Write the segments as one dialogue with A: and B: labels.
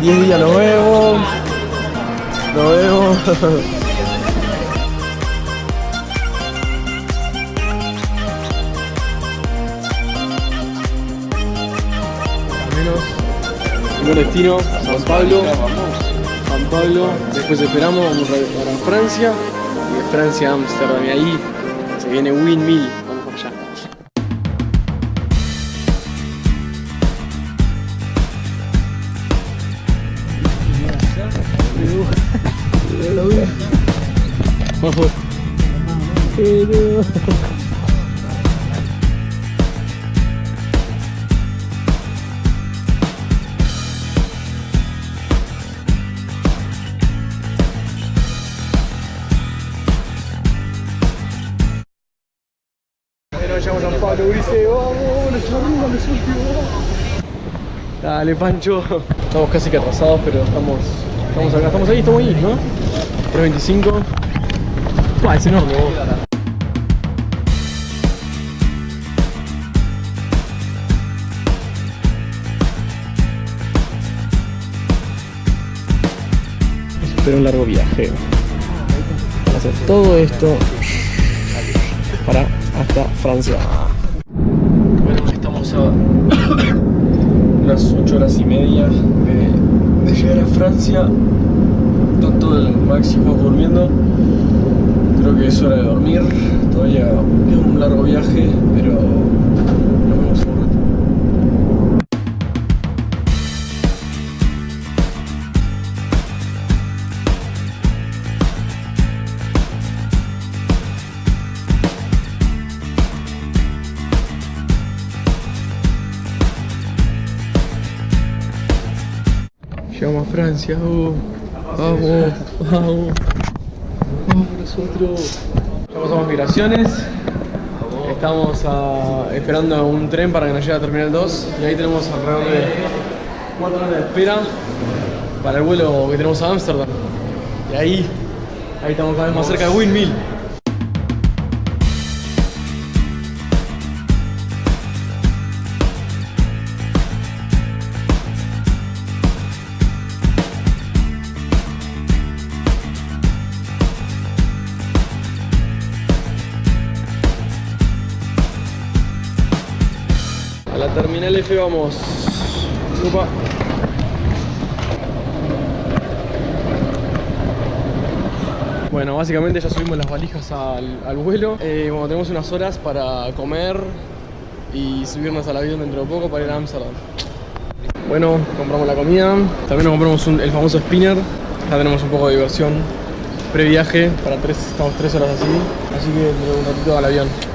A: 10 días nos vemos. Nos vemos. Al destino, San Pablo. San Pablo, después esperamos, vamos a- para Francia y de Francia a Amsterdam y ahí se viene Windmill. Bueno, llegamos a San Pablo, dice, vamos, los últimos, los últimos. Dale, Pancho. Estamos casi que atrasados, pero estamos, estamos acá, estamos ahí, estamos ahí, ¿no? 325. Buah, es enorme, vos. Espero un largo viaje. Para hacer todo esto para hasta Francia. Bueno, estamos a unas 8 horas y media de, llegar a Francia. Todo el máximo durmiendo. Creo que es hora de dormir. Todavía es un largo viaje, pero Llegamos a Francia, uh, vamos, vamos, vamos nosotros. Llegamos a migraciones, estamos ah, esperando un tren para que nos llegue a Terminal 2 y ahí tenemos alrededor de 4 horas de espera para el vuelo que tenemos a Ámsterdam. Y ahí, ahí estamos cada vez más cerca de Windmill. F vamos. Bueno, básicamente ya subimos las valijas al, al vuelo. Eh, bueno, tenemos unas horas para comer y subirnos al avión dentro de poco para ir a Amsterdam. Bueno, compramos la comida. También nos compramos el famoso spinner. Ya tenemos un poco de diversión previaje. Para tres, estamos tres horas así. Así que un ratito al avión.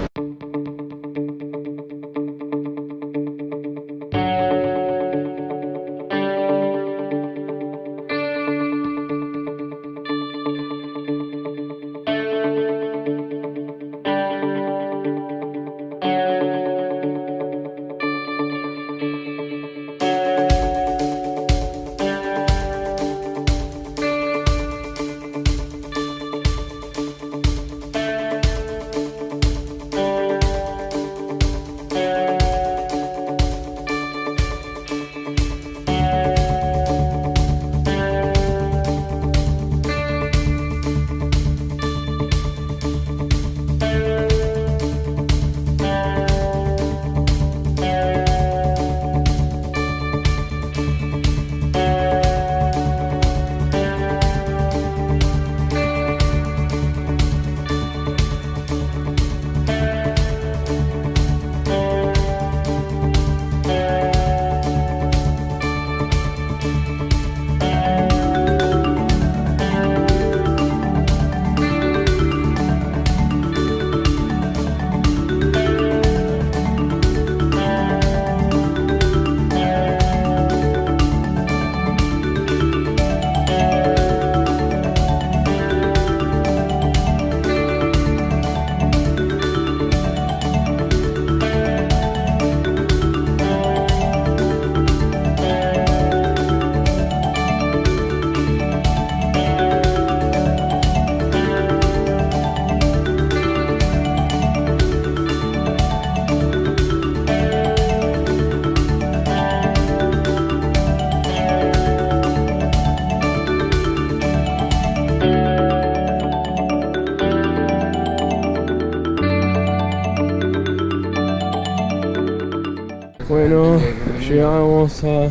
A: A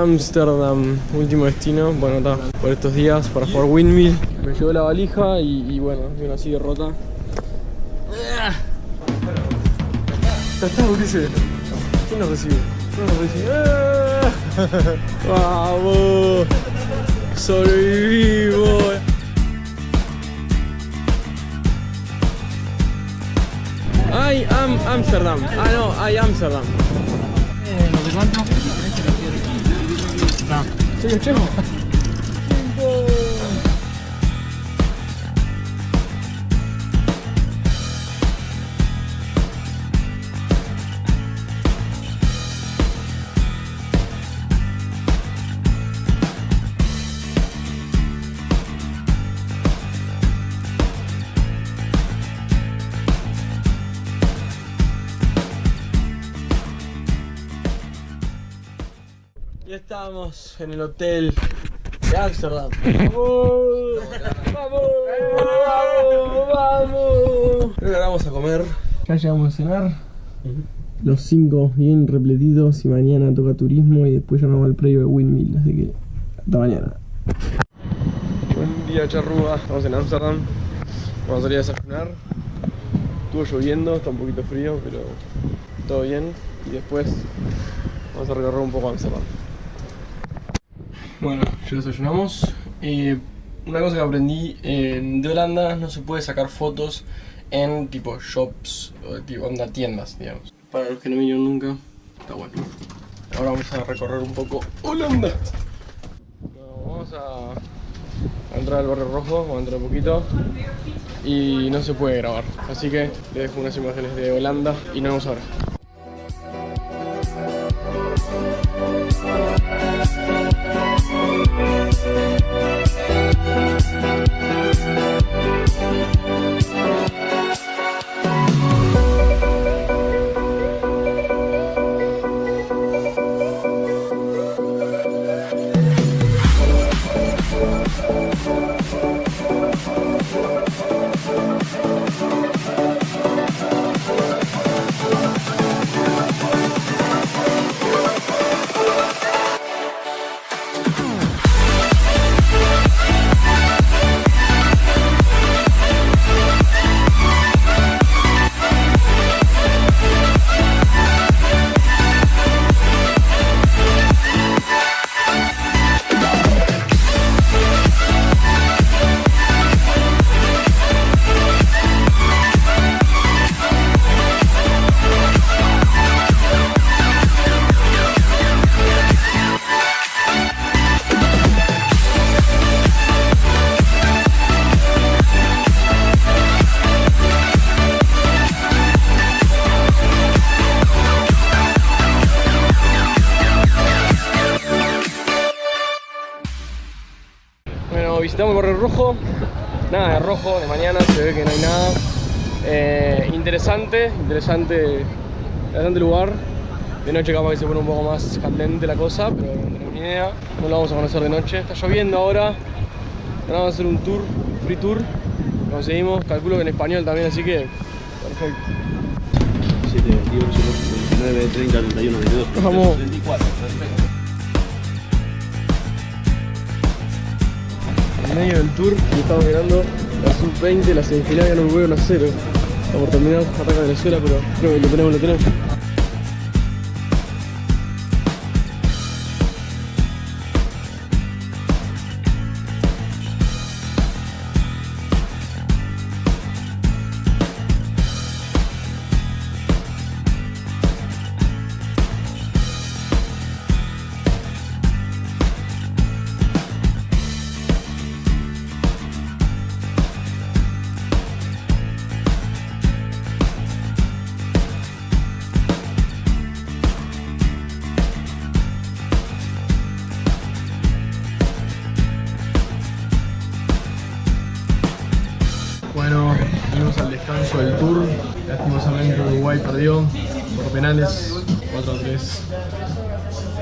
A: Amsterdam, último destino. Bueno, está por estos días para jugar Windmill. Me llevó la valija y, bueno, vino así de rota. Ulises. ¿Quién nos recibe? ¿Quién nos recibe? ¡Vamos! ¡Sobrevivimos! I am Amsterdam. Ah, no, I Amsterdam.
B: Eh, ¿Lo de cuánto? No.
A: ¿Soy el Ya estamos en el hotel de Amsterdam. ¡Vamos! ¡Vamos! ¡Vamos! ¡Vamos! Ahora vamos a comer. Ya llegamos a cenar. Los cinco bien repletidos y mañana toca turismo y después ya nos vamos al predio de Windmill, así que hasta mañana. Buen día charrúa, estamos en Amsterdam. Vamos a salir a desayunar. Estuvo lloviendo, está un poquito frío, pero todo bien. Y después vamos a recorrer un poco Amsterdam. Bueno, ya desayunamos. Eh, una cosa que aprendí de Holanda no se puede sacar fotos en tipo shops o tipo onda tiendas, digamos. Para los que no vinieron nunca, está bueno. Ahora vamos a recorrer un poco Holanda. Vamos a, a entrar al barrio rojo, vamos a entrar un poquito y no se puede grabar. Así que les dejo unas imágenes de Holanda y nos vemos ahora. Visitamos el barrio rojo. Nada de rojo, de mañana se ve que no hay nada. Eh, interesante, interesante, interesante lugar. De noche capaz que se pone un poco más candente la cosa, pero no tenemos ni idea. No lo vamos a conocer de noche. Está lloviendo ahora. Ahora vamos a hacer un tour, free tour. Conseguimos, calculo que en español también, así que perfecto.
C: 7, 28, 29, 30, 31, 32,
A: Vamos.
C: 34, perfecto.
A: En medio del tour y estamos mirando la sub-20, la semifinal ganó Uruguay 1 a 0. Está por terminar, ataca Venezuela, pero creo que lo tenemos, lo tenemos. Uruguay perdió por penales 4 a 3.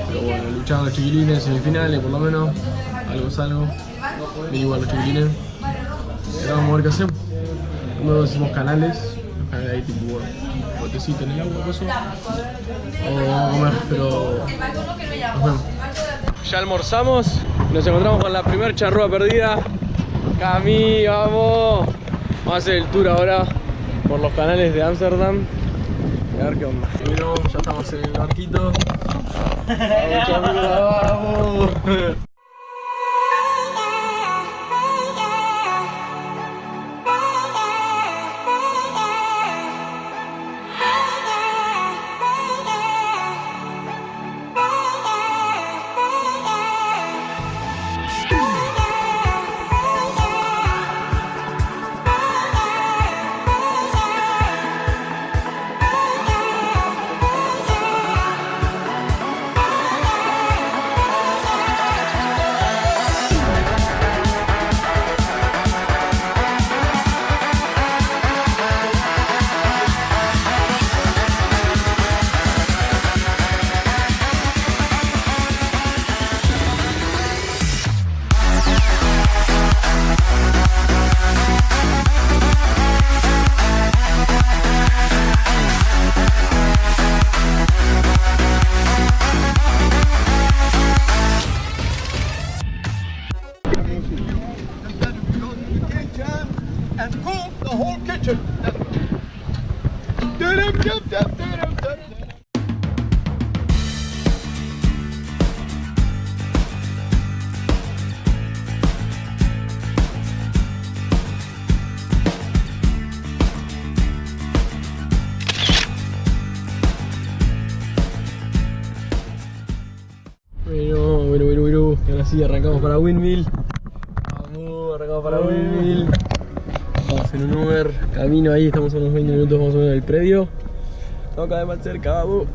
A: Pero bueno, lucharon los chiquilines semifinales, por lo menos. Algo es algo. Igual los chiquilines. Ahora vamos a ver qué hacemos. No decimos canales, los canales ahí tipo bueno, potecito en el agua, coso. O vamos a comer, pero. Ya almorzamos, nos encontramos con la primer charrúa perdida. Cami, vamos. Vamos a hacer el tour ahora por los canales de Ámsterdam. A ver qué onda. Bueno, ya estamos en el barquito. Vamos, sí, arrancamos para Windmill. Vamos, arrancamos para Windmill. Vamos en un Uber, camino ahí, estamos a unos 20 minutos más o menos del predio. Cada vez más cerca, vamos.